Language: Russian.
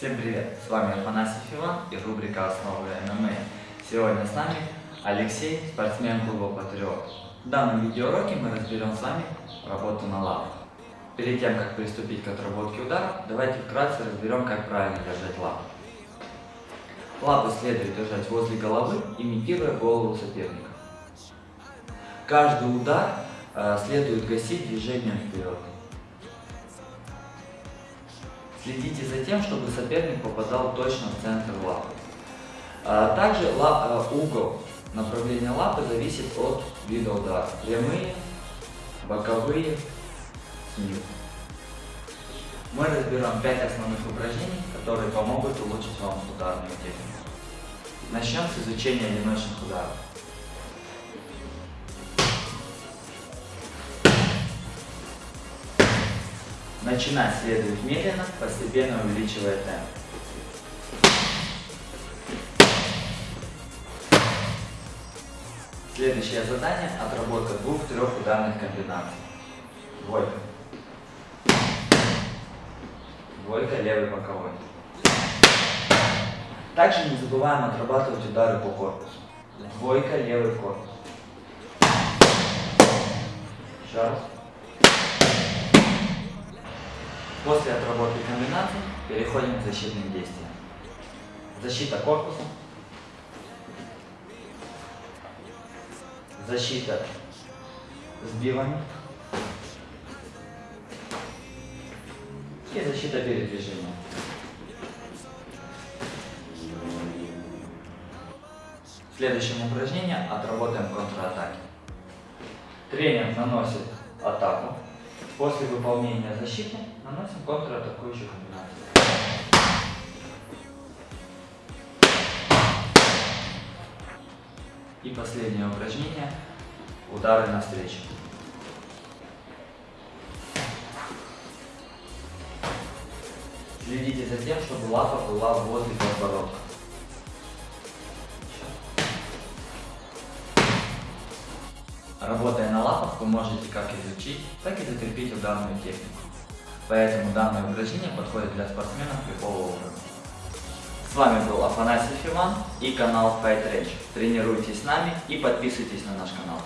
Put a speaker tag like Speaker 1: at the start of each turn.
Speaker 1: С вами Афанасьев Иван и рубрика «Основы ММА». Сегодня с нами Алексей, спортсмен клуба «Патриот». В данном видеоуроке мы разберем с вами работу на лапах. Перед тем, как приступить к отработке удара, давайте вкратце разберем, как правильно держать лапы. Лапы следует держать возле головы, имитируя голову соперника. Каждый удар э, следует гасить движением вперед. Следите за тем, чтобы соперник попадал точно в центр лапы. А, также а, угол направления лапы зависит от вида удара. Прямые, боковые, снизу. Мы разберем 5 основных упражнений, которые помогут улучшить вам ударную технику. Начнем с изучения одиночных ударов. Начинать следует медленно, постепенно увеличивая темп. Следующее задание – отработка двух-трех ударных комбинаций. Двойка. Двойка, левый боковой. Также не забываем отрабатывать удары по корпусу. Двойка, левый корпус. Еще раз. После отработки комбинаций переходим к защитным действиям. Защита корпуса. Защита сбивами. И защита передвижения. В следующем упражнении отработаем контратаки. Тренер наносит атаку После выполнения защиты наносим контратакующую комбинацию. И последнее упражнение – удары навстречу. Следите за тем, чтобы лапа была возле подбородка. Работая на лапах, вы можете как изучить, так и закрепить ударную технику. Поэтому данное упражнение подходит для спортсменов любого уровня. С вами был Афанасий Иван и канал Fight Range. Тренируйтесь с нами и подписывайтесь на наш канал.